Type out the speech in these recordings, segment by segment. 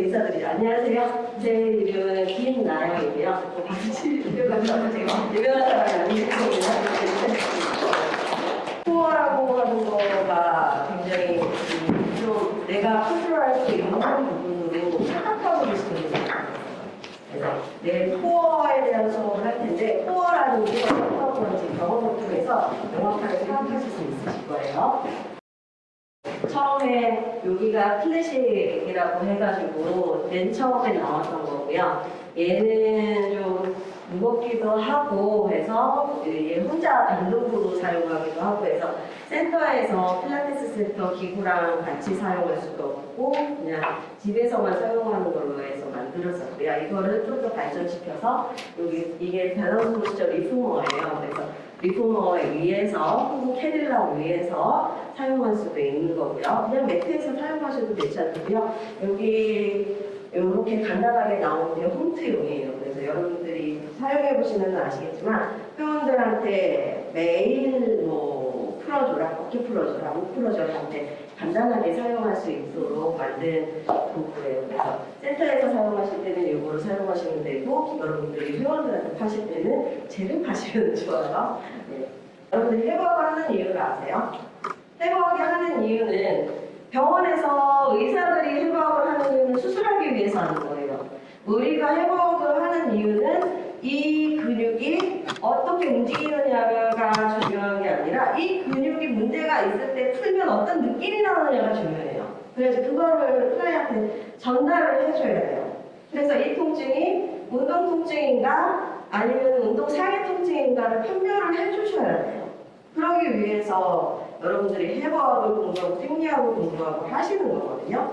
인사드리죠. 안녕하세요. 제 이름은 김나영이고요. 유명한 사람이 아니기 때문에 코어라고 하는 거가 굉장히 좀 내가 컨트롤할 수 있는 부분으로 생각하고 있습니다. 그래서 내 코어에 대한 수업을 할 텐데 코어라는 게 어떤 건지 경험을 통해서 명확하게 생각하실 수 있으실 거예요. 처음에 여기가 클래식이라고 해가지고 맨 처음에 나왔던 거고요. 얘는 좀 무겁기도 하고 해서 얘 혼자 단독으로 사용하기도 하고 해서 센터에서 필라테스 센터 기구랑 같이 사용할 수도 없고 그냥 집에서만 사용하는 걸로 해서 만들었었고요. 이거를 좀 더 발전시켜서 여기 이게 Balance Posture Reformer예요. 그래서 리포머에 의해서 혹은 캐딜라 위해서 사용할 수도 있는 거고요. 그냥 매트에서 사용하셔도 괜찮고요. 여기 이렇게 간단하게 나오는 게 홈트용이에요. 그래서 여러분들이 사용해 보시면 아시겠지만 회원들한테 매일 어줘라, 어깨 풀어줘라, 한테 간단하게 사용할 수 있도록 만든 도구예요. 그래서 센터에서 사용하실 때는 이거를 사용하시면 되고 여러분들이 회원들한테 파실 때는 쟤를 파시면 좋아요. 네. 여러분들이 회복을 하는 이유를 아세요? 회복하게 하는 이유는 병원에서 의사들이 회복을 하는 이유는 수술하기 위해서 하는 거예요. 우리가 회복을 하는 이유는 이 근육이 어떻게 움직이느냐가 중요한 게 아니라 이 근육이 있을 때 풀면 어떤 느낌이 나느냐가 중요해요. 그래서 그거를 클라이한테 전달을 해줘야 돼요. 그래서 이 통증이 운동 통증인가 아니면 운동 상해 통증인가를 판별을 해주셔야 돼요. 그러기 위해서 여러분들이 해부학을 공부하고 생리학을 공부하고 하시는 거거든요.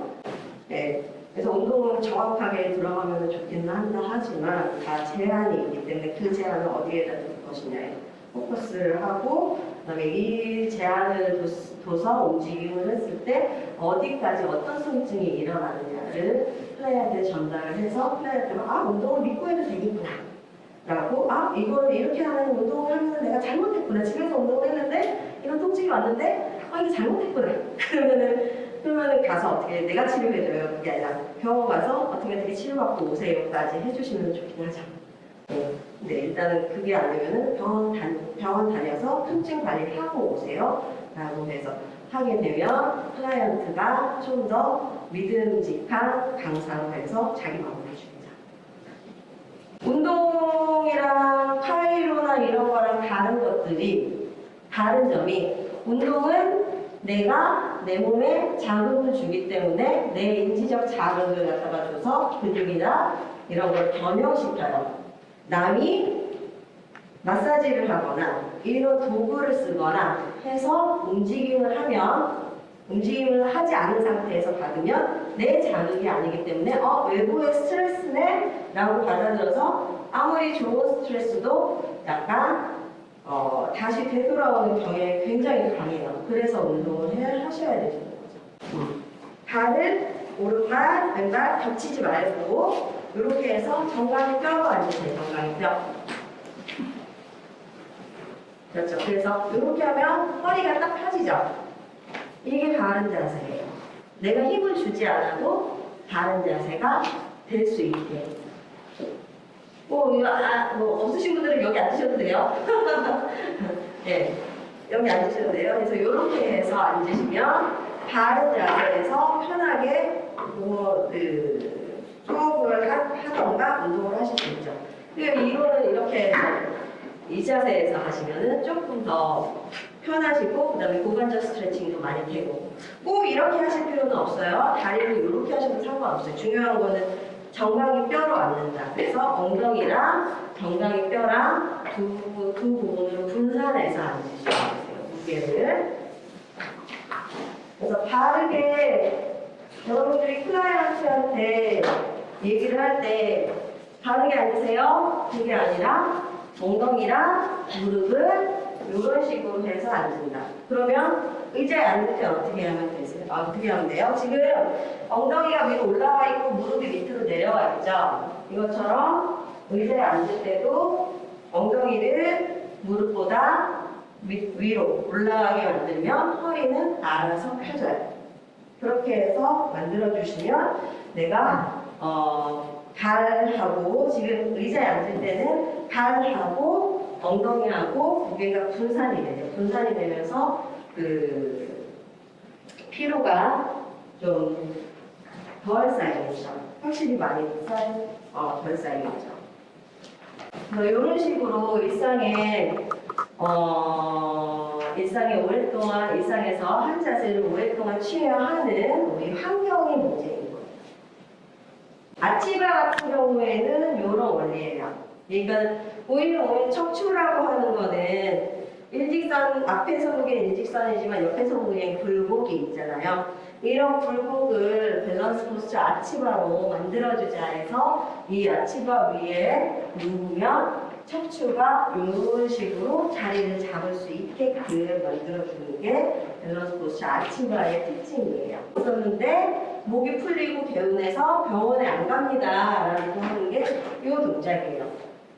네. 그래서 운동은 정확하게 들어가면 좋기는 한다 하지만 다 제한이 있기 때문에 그 제한을 어디에다 둘 것이냐에 포커스를 하고 그다음에 이 제한을 둬서 움직임을 했을 때 어디까지 어떤 통증이 일어나느냐를 플레이한테 전달을 해서 플레이한테 아 운동을 믿고 해도 되겠구나. 라고 아 이걸 이렇게 하는 운동을 하면 내가 잘못했구나. 집에서 운동을 했는데 이런 통증이 왔는데 아 이거 잘못했구나. 그러면은 그러면은 가서 어떻게 내가 치료해줘요. 그게 아니라 병원 가서 어떻게 어떻게 치료받고 오세요까지 해주시면 좋긴 하죠. 네. 근데 일단은 그게 아니면은 병원, 다, 병원 다녀서 통증 관리를 하고 오세요 라고 해서 하게 되면 클라이언트가 좀 더 믿음직한 강사로 해서 자기 마음을 해줍니다 운동이랑 카이로나 이런 거랑 다른 것들이 다른 점이 운동은 내가 내 몸에 자극을 주기 때문에 내 인지적 자극을 갖다가 줘서 근육이나 이런 걸 변형시켜요. 남이 마사지를 하거나 이런 도구를 쓰거나 해서 움직임을 하면 움직임을 하지 않은 상태에서 받으면 내 자극이 아니기 때문에 어 외부의 스트레스네 라고 받아들여서 아무리 좋은 스트레스도 약간 어, 다시 되돌아오는 경향이 굉장히 강해요. 그래서 운동을 해, 하셔야 되는 거죠. 발을 오른발, 왼발 겹치지 말고 이렇게 해서 정강이 뼈로 앉으세요. 정강이 뼈. 그렇죠. 그래서 이렇게 하면 허리가 딱 펴지죠. 이게 바른 자세예요. 내가 힘을 주지 않아도 바른 자세가 될 수 있게. 뭐, 아, 뭐 없으신 분들은 여기 앉으셔도 돼요. 네, 여기 앉으셔도 돼요. 그래서 이렇게 해서 앉으시면 바른 자세에서 편하게 뭐, 그, 수업을 하던가 운동을 하실 수 있죠. 이거는 이렇게 이 자세에서 하시면은 조금 더 편하시고 그 다음에 고관절 스트레칭도 많이 되고 꼭 이렇게 하실 필요는 없어요. 다리를 이렇게 하셔도 상관없어요. 중요한 거는 정강이 뼈로 앉는다. 그래서 엉덩이랑 정강이 뼈랑 두, 두 부분으로 분산해서 앉으셔야 돼요. 무게를. 그래서 바르게 여러분들이 클라이언트한테 얘기를 할 때 바르게 앉으세요. 그게 아니라 엉덩이랑 무릎을 이런 식으로 해서 앉는다. 그러면 의자에 앉을 때 어떻게 하면 되세요? 아, 어떻게 하면 돼요? 지금 엉덩이가 위로 올라와 있고 무릎이 밑으로 내려와 있죠? 이것처럼 의자에 앉을 때도 엉덩이를 무릎보다 위, 위로 올라가게 만들면 허리는 알아서 펴져요. 그렇게 해서 만들어 주시면 내가 어, 발하고 지금 의자에 앉을 때는 발하고 엉덩이하고 무게가 분산이 돼요. 분산이 되면서 그 피로가 좀 덜 쌓이겠죠. 확실히 많이 쌓, 어, 덜 쌓이겠죠. 이런 식으로 일상에 어, 일상에 오랫동안 일상에서 한 자세를 오랫동안 취해야 하는 우리 문제인 거예요. 아치바 같은 경우에는 이런 원리예요. 그러니까 오히려 오히려 척추라고 하는 거는 일직선 앞에서 보기엔 일직선이지만 옆에서 보기엔 굴곡이 있잖아요. 이런 굴곡을 밸런스 포스처 아치바로 만들어주자 해서 이 아치바 위에 누우면 척추가 이런 식으로 자리를 잡을 수 있게끔 만들어주는 게 밸런스 포스처 아치바의 특징이에요. 있었는데 목이 풀리고 개운해서 병원에 안 갑니다 라고 하는 게 이 동작이에요.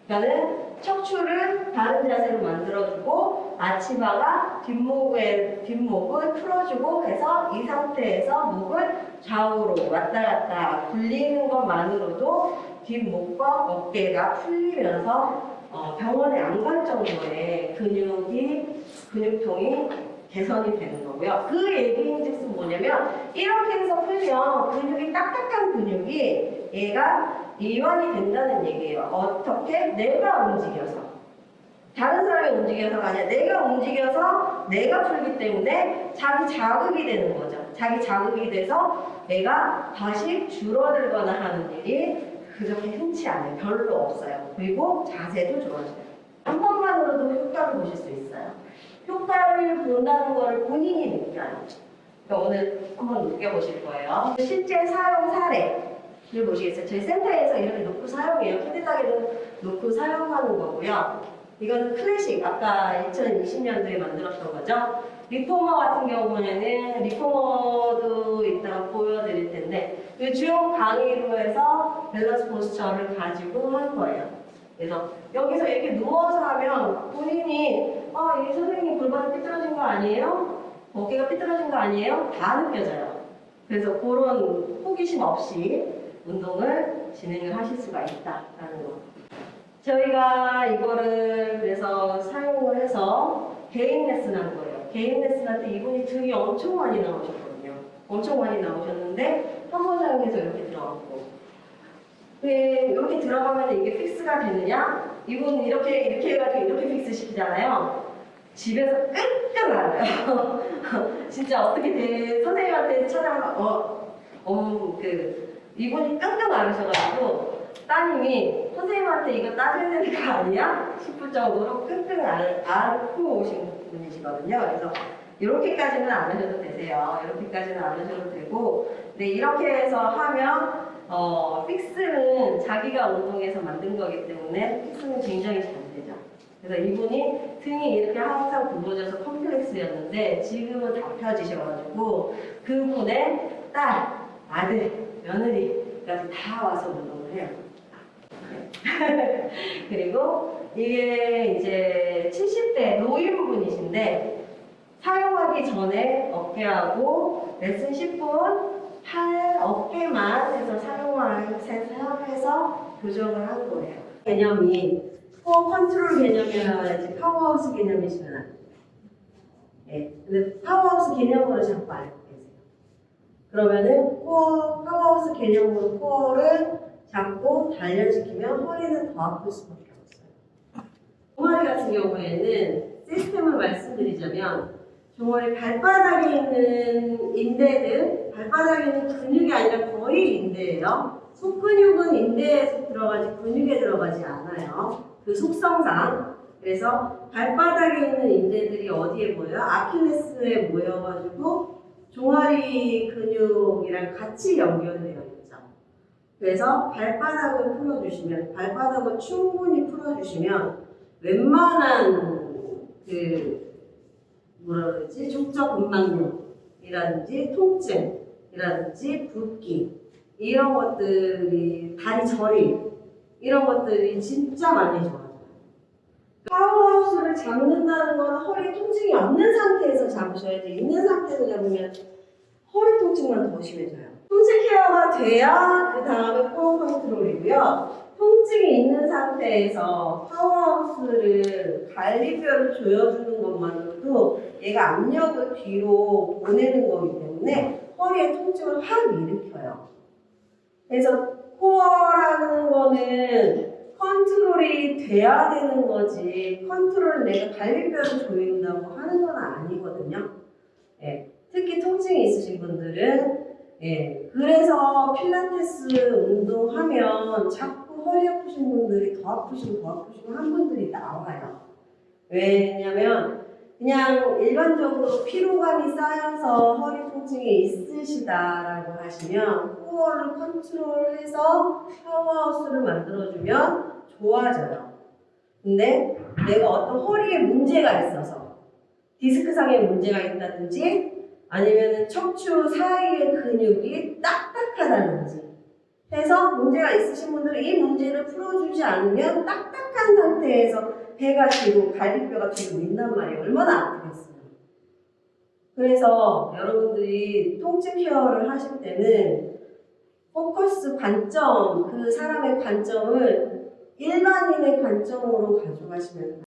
그러니까는 척추를 다른 자세로 만들어주고 아치바가 뒷목에, 뒷목을 풀어주고 해서 이 상태에서 목을 좌우로 왔다 갔다 굴리는 것만으로도 뒷목과 어깨가 풀리면서 어, 병원에 안 갈 정도의 근육이 근육통이 개선이 되는 거고요. 그 얘기인즉슨 뭐냐면 이렇게 해서 풀면 근육이 딱딱한 근육이 얘가 이완이 된다는 얘기예요. 어떻게? 내가 움직여서. 다른 사람이 움직여서가 아니라 내가 움직여서 내가 풀기 때문에 자기 자극이 되는 거죠. 자기 자극이 돼서 내가 다시 줄어들거나 하는 일이 그렇게 흔치 않아요. 별로 없어요. 그리고 자세도 좋아져요. 한 번만으로도 효과를 보실 수 있어요. 효과를 본다는 걸 본인이 느껴요. 그러니까 오늘 한번 느껴보실 거예요. 실제 사용 사례를 보시겠어요. 저희 센터에서 이렇게 놓고 사용해요. Cadillac에도 놓고 사용하는 거고요. 이건 클래식, 아까 2020년도에 만들었던 거죠. reformer 같은 경우에는 reformer도 이따가 보여드릴 텐데 그 주요 강의로 해서 balance posture를 가지고 한 거예요. 그래서 여기서 이렇게 누워서 하면 본인이 아, 이 선생님 골반이 삐뚤어진 거 아니에요? 어깨가 삐뚤어진 거 아니에요? 다 느껴져요. 그래서 그런 호기심 없이 운동을 진행을 하실 수가 있다라는 거. 저희가 이거를 그래서 사용을 해서 개인 레슨 한 거예요. 개인 레슨할 때 이분이 등이 엄청 많이 나오셨거든요. 엄청 많이 나오셨는데 한 번 사용해서 이렇게 들어갔고 왜 이렇게 들어가면 이게 fix가 되느냐? 이분 이렇게 이렇게 해가지고 이렇게 fix 시키잖아요. 집에서 끙끙 앓아요. 진짜 어떻게 돼? 선생님한테 찾아가 어, 어, 그 이분이 끙끙 앓으셔가지고 따님이 선생님한테 이거 되는 거 아니야? 싶을 정도로 끙끙 앓- 앓고 오신 분이시거든요. 그래서 이렇게까지는 안 하셔도 되세요. 이렇게까지는 안 하셔도 되고, 근데 이렇게 해서 하면 어, fix는 자기가 운동해서 만든 거기 때문에 fix는 굉장히 잘 되죠. 그래서 이분이 등이 이렇게 항상 굽어져서 컴플렉스였는데 지금은 다 펴지셔가지고 그분의 딸, 아들, 며느리까지 다 와서 운동을 해요. 그리고 이게 이제 70대 노인분이신데 사용하기 전에 어깨하고 레슨 10분 팔, 어깨만 해서 사용해서 교정을 한 거예요. 개념이 코어 컨트롤 개념이라고 해야지 powerhouse 개념이시면 예, 근데 powerhouse 개념으로 자꾸 알고 계세요. 그러면은 코어, powerhouse 개념으로 코어를 잡고 단련시키면 허리는 더 아플 수밖에 없어요. 종아리 같은 경우에는 시스템을 말씀드리자면 종아리 발바닥에 있는 인대들, 발바닥에 있는 근육이 아니라 거의 인대예요. 속근육은 인대에 들어가지 근육에 들어가지 않아요. 그 속성상. 그래서 발바닥에 있는 인대들이 어디에 모여요? 아킬레스에 모여가지고 종아리 근육이랑 같이 연결되어 있죠. 그래서 발바닥을 풀어주시면, 발바닥을 충분히 풀어주시면 웬만한 그 뭐라 그러지? 족적 근막염이라든지 통증이라든지 붓기 이런 것들이 다리 저리 이런 것들이 진짜 많이 좋아져요. 파워하우스를 잡는다는 건 허리 통증이 없는 상태에서 잡으셔야지 있는 상태에서 잡으면 허리 통증만 더 심해져요. 통증 케어가 돼야 그 다음에 코어 컨트롤이고요. 통증이 있는 상태에서 powerhouse를 갈비뼈를 조여주는 것만 으로도 얘가 압력을 뒤로 보내는 거기 때문에 허리에 통증을 확 일으켜요. 그래서 코어라는 거는 컨트롤이 돼야 되는 거지 컨트롤 내가 갈비뼈를 조인다고 하는 건 아니거든요. 예, 특히 통증이 있으신 분들은 예, 그래서 필라테스 운동하면 자꾸 허리 아프신 분들이 더 아프시고 더 아프시고 한 분들이 나와요. 왜냐면 그냥 일반적으로 피로감이 쌓여서 허리 통증이 있으시다라고 하시면 코어를 컨트롤해서 파워하우스를 만들어주면 좋아져요. 근데 내가 어떤 허리에 문제가 있어서 디스크상에 문제가 있다든지 아니면 척추 사이의 근육이 딱딱하다든지 해서 문제가 있으신 분들은 이 문제를 풀어주지 않으면 딱딱한 상태에서 배가 뒤로 갈비뼈가 뒤로 민단 말이에요. 얼마나 아프겠어요. 그래서 여러분들이 통증 케어를 하실 때는 포커스 관점, 그 사람의 관점을 일반인의 관점으로 가져가시면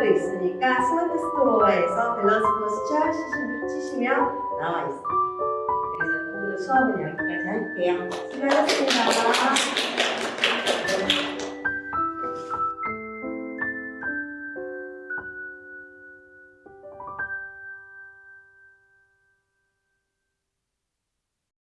스토어도 있으니까 스마트 스토어에서 balance posture 치시- 치시면 나와 있어요. 그래서 오늘 수업은 여기까지 할게요. 수고하셨습니다.